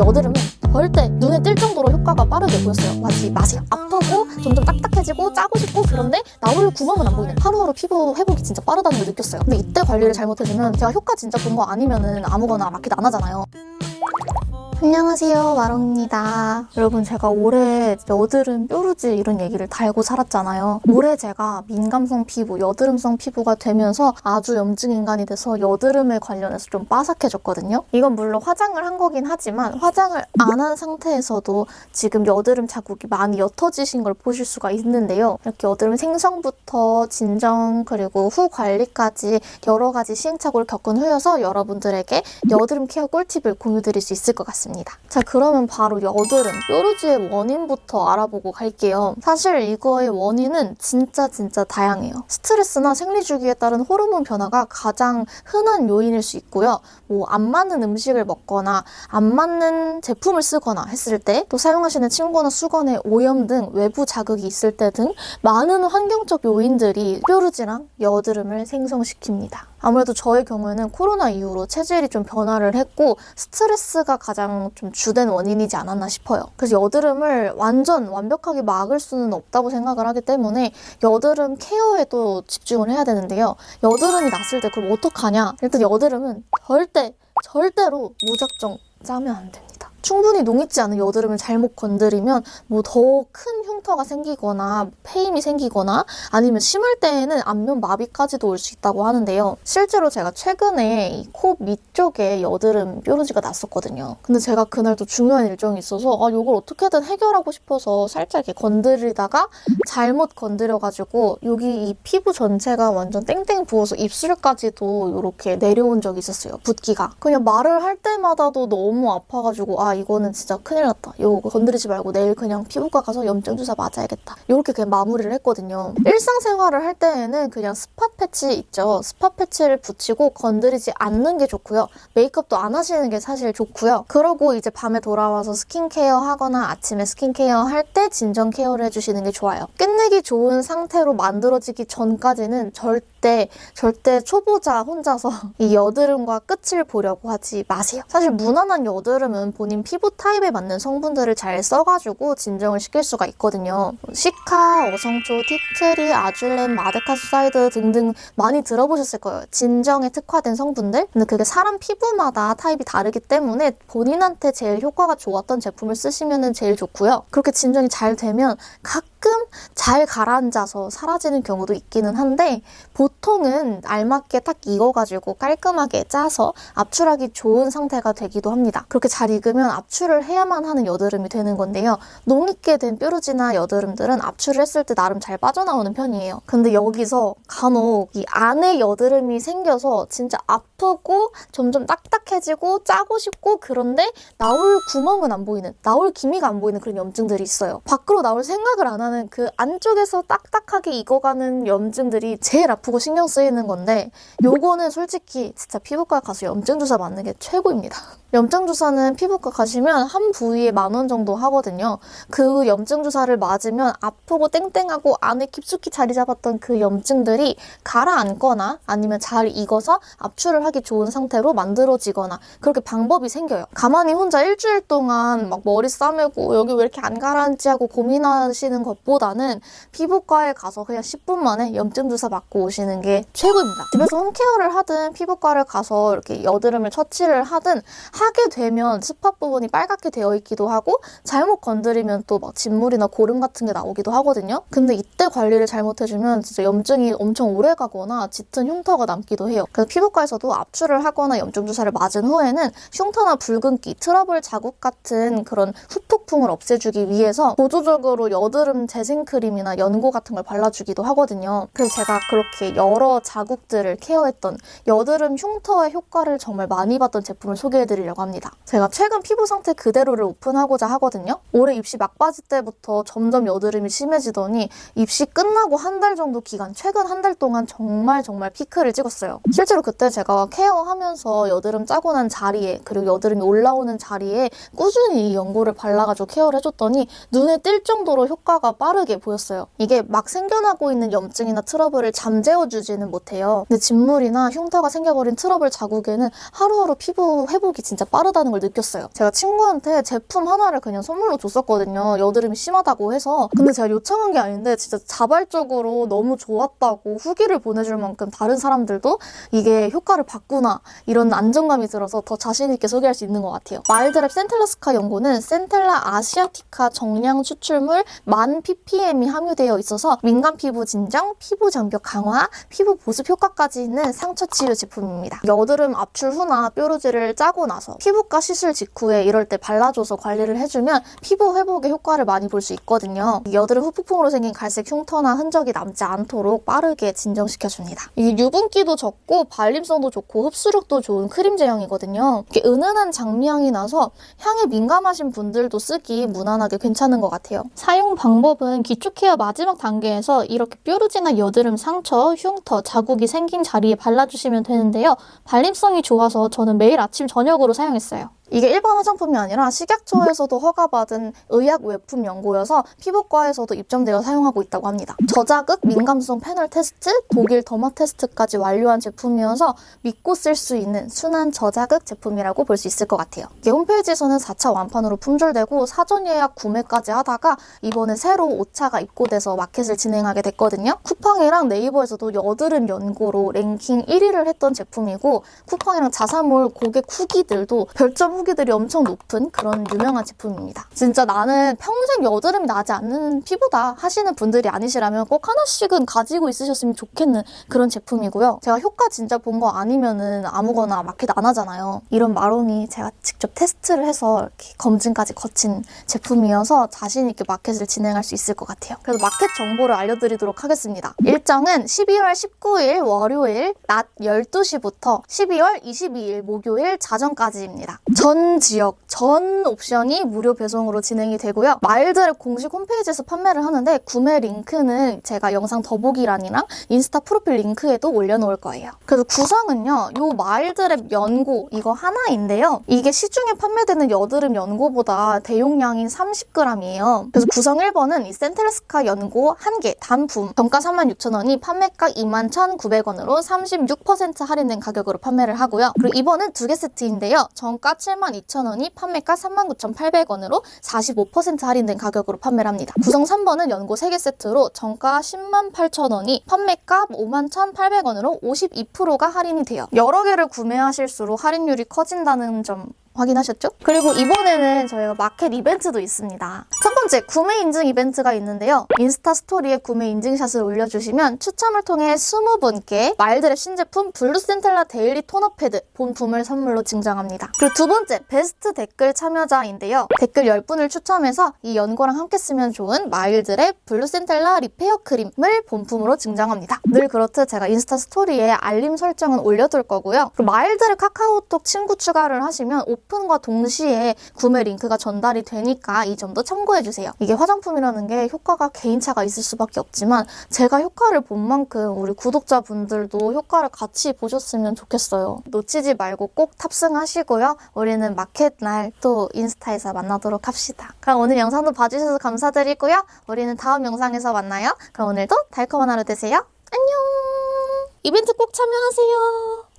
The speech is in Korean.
여드름은 절대 눈에 띌 정도로 효과가 빠르게 보였어요. 하지 마세요. 아프고 점점 딱딱해지고 짜고 싶고 그런데 나올 구멍은 안 보이는 하루하루 피부 회복이 진짜 빠르다는 걸 느꼈어요. 근데 이때 관리를 잘못해주면 제가 효과 진짜 본 거 아니면 은 아무거나 마켓 안 하잖아요. 안녕하세요 마롱입니다. 여러분 제가 올해 여드름 뾰루지 이런 얘기를 달고 살았잖아요. 올해 제가 민감성 피부 여드름성 피부가 되면서 아주 염증 인간이 돼서 여드름에 관련해서 좀 빠삭해졌거든요. 이건 물론 화장을 한 거긴 하지만 화장을 안 한 상태에서도 지금 여드름 자국이 많이 옅어지신 걸 보실 수가 있는데요. 이렇게 여드름 생성부터 진정 그리고 후 관리까지 여러 가지 시행착오를 겪은 후여서 여러분들에게 여드름 케어 꿀팁을 공유드릴 수 있을 것 같습니다 자 그러면 바로 여드름, 뾰루지의 원인부터 알아보고 갈게요. 사실 이거의 원인은 진짜 진짜 다양해요. 스트레스나 생리주기에 따른 호르몬 변화가 가장 흔한 요인일 수 있고요. 뭐 안 맞는 음식을 먹거나 안 맞는 제품을 쓰거나 했을 때 또 사용하시는 침구나 수건에 오염 등 외부 자극이 있을 때 등 많은 환경적 요인들이 뾰루지랑 여드름을 생성시킵니다. 아무래도 저의 경우에는 코로나 이후로 체질이 좀 변화를 했고 스트레스가 가장 좀 주된 원인이지 않았나 싶어요. 그래서 여드름을 완전 완벽하게 막을 수는 없다고 생각을 하기 때문에 여드름 케어에도 집중을 해야 되는데요. 여드름이 났을 때 그럼 어떡하냐? 일단 여드름은 절대 절대로 무작정 짜면 안 됩니다. 충분히 농익지 않은 여드름을 잘못 건드리면 뭐 더 큰 흉터가 생기거나 페임이 생기거나 아니면 심할 때에는 안면 마비까지도 올 수 있다고 하는데요. 실제로 제가 최근에 코 밑쪽에 여드름 뾰루지가 났었거든요. 근데 제가 그날 또 중요한 일정이 있어서 아 이걸 어떻게든 해결하고 싶어서 살짝 이렇게 건드리다가 잘못 건드려가지고 여기 이 피부 전체가 완전 땡땡 부어서 입술까지도 이렇게 내려온 적이 있었어요. 붓기가. 그냥 말을 할 때마다도 너무 아파가지고 아 이거는 진짜 큰일 났다. 이거 건드리지 말고 내일 그냥 피부과 가서 염증 주사 맞아야겠다. 이렇게 그냥 마무리를 했거든요. 일상생활을 할 때에는 그냥 spot 패치 있죠. spot 패치를 붙이고 건드리지 않는 게 좋고요. 메이크업도 안 하시는 게 사실 좋고요. 그러고 이제 밤에 돌아와서 스킨케어 하거나 아침에 스킨케어 할 때 진정 케어를 해주시는 게 좋아요. 끝내기 좋은 상태로 만들어지기 전까지는 절대 절대 초보자 혼자서 이 여드름과 끝을 보려고 하지 마세요. 사실 무난한 여드름은 본인 피부 타입에 맞는 성분들을 잘 써가지고 진정을 시킬 수가 있거든요. 시카, 어성초, 티트리, 아줄렌, 마데카수사이드 등등 많이 들어보셨을 거예요. 진정에 특화된 성분들. 근데 그게 사람 피부마다 타입이 다르기 때문에 본인한테 제일 효과가 좋았던 제품을 쓰시면 제일 좋고요. 그렇게 진정이 잘 되면 가끔 잘 가라앉아서 사라지는 경우도 있기는 한데 보통은 알맞게 딱 익어가지고 깔끔하게 짜서 압출하기 좋은 상태가 되기도 합니다. 그렇게 잘 익으면 압출을 해야만 하는 여드름이 되는 건데요. 농익게 된 뾰루지나 여드름들은 압출을 했을 때 나름 잘 빠져나오는 편이에요. 근데 여기서 간혹 이 안에 여드름이 생겨서 진짜 아프고 점점 딱딱해지고 짜고 싶고 그런데 나올 구멍은 안 보이는 나올 기미가 안 보이는 그런 염증들이 있어요. 밖으로 나올 생각을 안 하는 그 안쪽에서 딱딱하게 익어가는 염증들이 제일 아프고 신경 쓰이는 건데 요거는 솔직히 진짜 피부과 가서 염증 주사 맞는 게 최고입니다. 염증 주사는 피부과 가시면 한 부위에 만 원 정도 하거든요. 그 염증 주사를 맞으면 아프고 땡땡하고 안에 깊숙이 자리 잡았던 그 염증들이 가라앉거나 아니면 잘 익어서 압출을 하기 좋은 상태로 만들어지거나 그렇게 방법이 생겨요. 가만히 혼자 일주일 동안 막 머리 싸매고 여기 왜 이렇게 안 가라앉지 하고 고민하시는 것보다는 피부과에 가서 그냥 10분 만에 염증 주사 맞고 오시는 게 최고입니다. 집에서 home care를 하든 피부과를 가서 이렇게 여드름을 처치를 하든 하게 되면 spot 부분이 빨갛게 되어 있기도 하고 잘못 건드리면 또 막 진물이나 고름 같은 게 나오기도 하거든요. 근데 이때 관리를 잘못해주면 진짜 염증이 엄청 오래 가거나 짙은 흉터가 남기도 해요. 그래서 피부과에서도 압출을 하거나 염증 주사를 맞은 후에는 흉터나 붉은기, 트러블 자국 같은 그런 후폭풍을 없애주기 위해서 보조적으로 여드름 재생크림이나 연고 같은 걸 발라주기도 하거든요. 그래서 제가 그렇게 여러 자국들을 care했던 여드름 흉터의 효과를 정말 많이 봤던 제품을 소개해드리려고 합니다. 제가 최근 피부 상태 그대로를 오픈하고자 하거든요. 올해 입시 막바지 때부터 점점 여드름이 심해지더니 입시 끝나고 한 달 정도 기간, 최근 한 달 동안 정말 정말 피크를 찍었어요. 실제로 그때 제가 care하면서 여드름 짜고 난 자리에 그리고 여드름이 올라오는 자리에 꾸준히 이 연고를 발라가지고 care를 해줬더니 눈에 띌 정도로 효과가 빠르게 보였어요. 이게 막 생겨나고 있는 염증이나 트러블을 잠재워주지는 못해요. 근데 진물이나 흉터가 생겨버린 트러블 자국에는 하루하루 피부 회복이 진짜 진짜 빠르다는 걸 느꼈어요. 제가 친구한테 제품 하나를 그냥 선물로 줬었거든요. 여드름이 심하다고 해서. 근데 제가 요청한 게 아닌데 진짜 자발적으로 너무 좋았다고 후기를 보내줄 만큼 다른 사람들도 이게 효과를 봤구나 이런 안정감이 들어서 더 자신 있게 소개할 수 있는 것 같아요. 마일드랩 센텔라스카 연고는 Centella Asiatica 정량 추출물 만 ppm이 함유되어 있어서 민감 피부 진정, 피부 장벽 강화, 피부 보습 효과까지 있는 상처 치유 제품입니다. 여드름 압출 후나 뾰루지를 짜고 나서 피부과 시술 직후에 이럴 때 발라줘서 관리를 해주면 피부 회복에 효과를 많이 볼 수 있거든요. 여드름 후폭풍으로 생긴 갈색 흉터나 흔적이 남지 않도록 빠르게 진정시켜줍니다. 이게 유분기도 적고 발림성도 좋고 흡수력도 좋은 크림 제형이거든요. 이렇게 은은한 장미향이 나서 향에 민감하신 분들도 쓰기 무난하게 괜찮은 것 같아요. 사용 방법은 기초 케어 마지막 단계에서 이렇게 뾰루지나 여드름 상처, 흉터, 자국이 생긴 자리에 발라주시면 되는데요. 발림성이 좋아서 저는 매일 아침 저녁으로 사용했어요. 이게 일반 화장품이 아니라 식약처에서도 허가받은 의약 외품 연고여서 피부과에서도 입점되어 사용하고 있다고 합니다. 저자극, 민감성 패널 테스트, 독일 더마 테스트까지 완료한 제품이어서 믿고 쓸 수 있는 순한 저자극 제품이라고 볼 수 있을 것 같아요. 이게 홈페이지에서는 4차 완판으로 품절되고 사전 예약 구매까지 하다가 이번에 새로 5차가 입고돼서 마켓을 진행하게 됐거든요. 쿠팡이랑 네이버에서도 여드름 연고로 랭킹 1위를 했던 제품이고 쿠팡이랑 자사몰 고객 후기들도 별점 후기들이 엄청 높은 그런 유명한 제품입니다. 진짜 나는 평생 여드름이 나지 않는 피부다 하시는 분들이 아니시라면 꼭 하나씩은 가지고 있으셨으면 좋겠는 그런 제품이고요. 제가 효과 진짜 본 거 아니면 은 아무거나 마켓 안 하잖아요. 이런 마롱이 제가 직접 테스트를 해서 검증까지 거친 제품이어서 자신 있게 마켓을 진행할 수 있을 것 같아요. 그래서 마켓 정보를 알려드리도록 하겠습니다. 일정은 12월 19일 월요일 낮 12시부터 12월 22일 목요일 자정까지입니다. 전 지역, 전 옵션이 무료 배송으로 진행이 되고요. 마일드랩 공식 홈페이지에서 판매를 하는데 구매 링크는 제가 영상 더보기란이랑 인스타 프로필 링크에도 올려놓을 거예요. 그래서 구성은요. 요 마일드랩 연고 이거 하나인데요. 이게 시중에 판매되는 여드름 연고보다 대용량인 30g이에요. 그래서 구성 1번은 이 센텔스카 연고 1개 단품 정가 36,000원이 판매가 21,900원으로 36% 할인된 가격으로 판매를 하고요. 그리고 2번은 두 개 세트인데요. 정가 72,000원이 판매가 39,800원으로 45% 할인된 가격으로 판매를 합니다. 구성 3번은 연고 3개 세트로 정가 10만 8천원이 판매가 5만 1,800원으로 52%가 할인이 돼요. 여러 개를 구매하실수록 할인율이 커진다는 점 확인하셨죠? 그리고 이번에는 저희가 마켓 이벤트도 있습니다. 첫 번째, 구매 인증 이벤트가 있는데요. 인스타 스토리에 구매 인증샷을 올려주시면 추첨을 통해 20분께 마일드랩 신제품 블루센텔라 데일리 토너 패드 본품을 선물로 증정합니다. 그리고 두 번째, 베스트 댓글 참여자인데요. 댓글 10분을 추첨해서 이 연고랑 함께 쓰면 좋은 마일드랩 블루센텔라 리페어 크림을 본품으로 증정합니다. 늘 그렇듯 제가 인스타 스토리에 알림 설정은 올려둘 거고요. 그리고 마일드랩 카카오톡 친구 추가를 하시면 오픈과 동시에 구매 링크가 전달이 되니까 이 점도 참고 해주세요. 이게 화장품이라는 게 효과가 개인차가 있을 수밖에 없지만 제가 효과를 본 만큼 우리 구독자분들도 효과를 같이 보셨으면 좋겠어요. 놓치지 말고 꼭 탑승하시고요. 우리는 마켓 날 또 인스타에서 만나도록 합시다. 그럼 오늘 영상도 봐주셔서 감사드리고요. 우리는 다음 영상에서 만나요. 그럼 오늘도 달콤한 하루 되세요. 안녕! 이벤트 꼭 참여하세요.